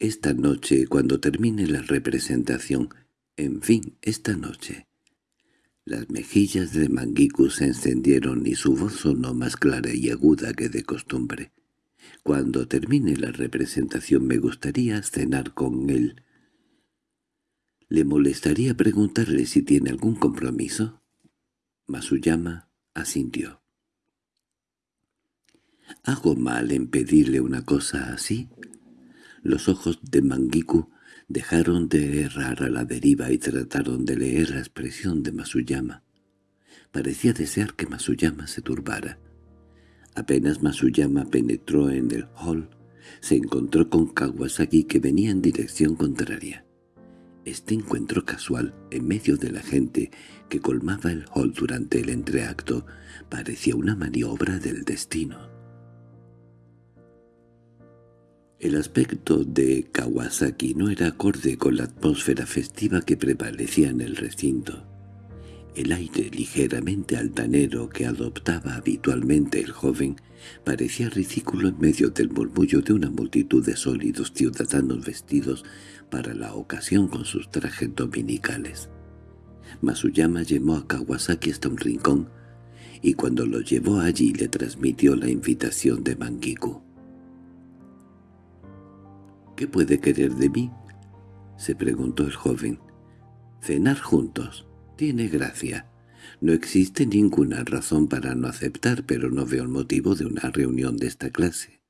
Esta noche, cuando termine la representación, en fin, esta noche. Las mejillas de Mangiku se encendieron y su voz sonó más clara y aguda que de costumbre. Cuando termine la representación me gustaría cenar con él. ¿Le molestaría preguntarle si tiene algún compromiso? Masuyama asintió. ¿Hago mal en pedirle una cosa así? Los ojos de Mangiku dejaron de errar a la deriva y trataron de leer la expresión de Masuyama. Parecía desear que Masuyama se turbara. Apenas Masuyama penetró en el hall, se encontró con Kawasaki que venía en dirección contraria. Este encuentro casual, en medio de la gente que colmaba el hall durante el entreacto, parecía una maniobra del destino. El aspecto de Kawasaki no era acorde con la atmósfera festiva que prevalecía en el recinto. El aire ligeramente altanero que adoptaba habitualmente el joven parecía ridículo en medio del murmullo de una multitud de sólidos ciudadanos vestidos para la ocasión con sus trajes dominicales. Masuyama llamó a Kawasaki hasta un rincón, y cuando lo llevó allí le transmitió la invitación de Mangiku. —¿Qué puede querer de mí? —se preguntó el joven. —Cenar juntos. Tiene gracia. No existe ninguna razón para no aceptar, pero no veo el motivo de una reunión de esta clase.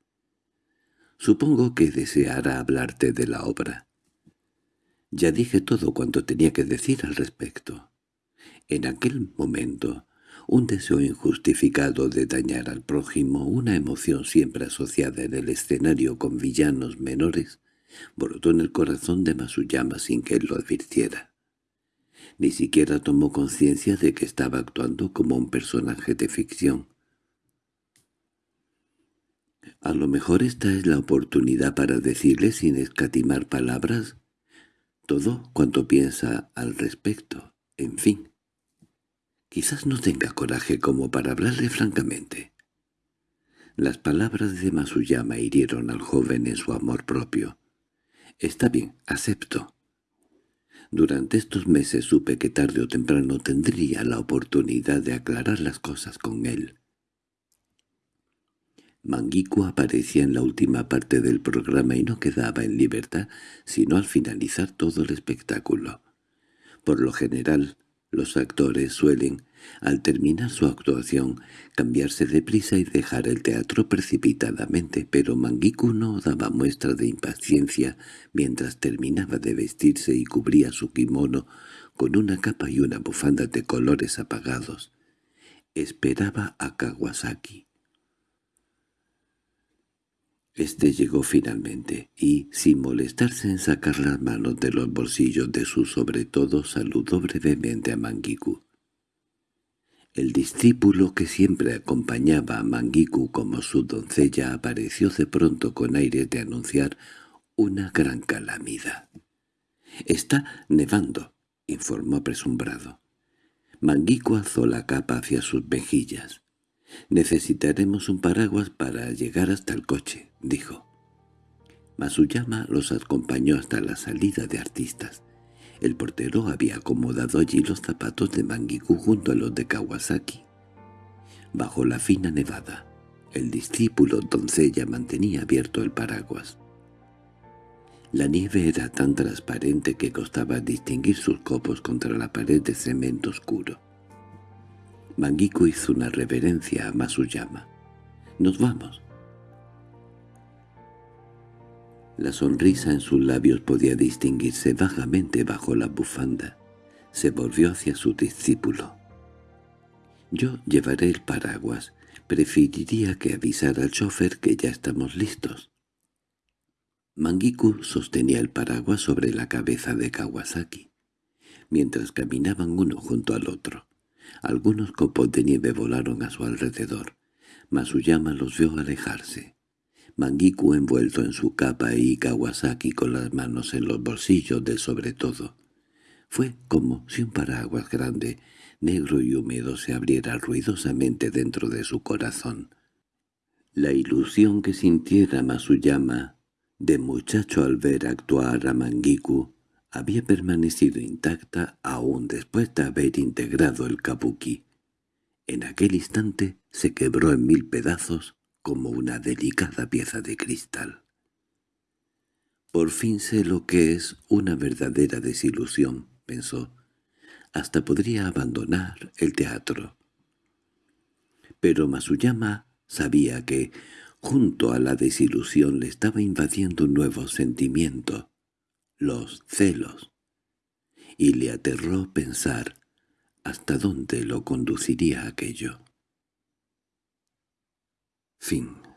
Supongo que deseará hablarte de la obra. Ya dije todo cuanto tenía que decir al respecto. En aquel momento, un deseo injustificado de dañar al prójimo, una emoción siempre asociada en el escenario con villanos menores, brotó en el corazón de Masuyama sin que él lo advirtiera. Ni siquiera tomó conciencia de que estaba actuando como un personaje de ficción. A lo mejor esta es la oportunidad para decirle sin escatimar palabras todo cuanto piensa al respecto. En fin, quizás no tenga coraje como para hablarle francamente. Las palabras de Masuyama hirieron al joven en su amor propio. «Está bien, acepto», durante estos meses supe que tarde o temprano tendría la oportunidad de aclarar las cosas con él. Mangiku aparecía en la última parte del programa y no quedaba en libertad sino al finalizar todo el espectáculo. Por lo general, los actores suelen, al terminar su actuación, cambiarse de prisa y dejar el teatro precipitadamente, pero Mangiku no daba muestra de impaciencia mientras terminaba de vestirse y cubría su kimono con una capa y una bufanda de colores apagados. Esperaba a Kawasaki. Este llegó finalmente, y, sin molestarse en sacar las manos de los bolsillos de su sobre todo, saludó brevemente a Mangiku. El discípulo que siempre acompañaba a Mangiku como su doncella apareció de pronto con aire de anunciar una gran calamidad. «Está nevando», informó apresumbrado. Mangiku alzó la capa hacia sus mejillas. «Necesitaremos un paraguas para llegar hasta el coche», dijo. Masuyama los acompañó hasta la salida de artistas. El portero había acomodado allí los zapatos de Mangiku junto a los de Kawasaki. Bajo la fina nevada, el discípulo doncella mantenía abierto el paraguas. La nieve era tan transparente que costaba distinguir sus copos contra la pared de cemento oscuro. Mangiku hizo una reverencia a Masuyama. «Nos vamos». La sonrisa en sus labios podía distinguirse vagamente bajo la bufanda. Se volvió hacia su discípulo. «Yo llevaré el paraguas. Preferiría que avisara al chofer que ya estamos listos». Mangiku sostenía el paraguas sobre la cabeza de Kawasaki, mientras caminaban uno junto al otro. Algunos copos de nieve volaron a su alrededor. Masuyama los vio alejarse. Mangiku envuelto en su capa y Kawasaki con las manos en los bolsillos del sobretodo. Fue como si un paraguas grande, negro y húmedo se abriera ruidosamente dentro de su corazón. La ilusión que sintiera Masuyama de muchacho al ver actuar a Mangiku había permanecido intacta aún después de haber integrado el kabuki. En aquel instante se quebró en mil pedazos como una delicada pieza de cristal. «Por fin sé lo que es una verdadera desilusión», pensó. «Hasta podría abandonar el teatro». Pero Masuyama sabía que, junto a la desilusión, le estaba invadiendo un nuevo sentimiento, los celos, y le aterró pensar hasta dónde lo conduciría aquello. Fin.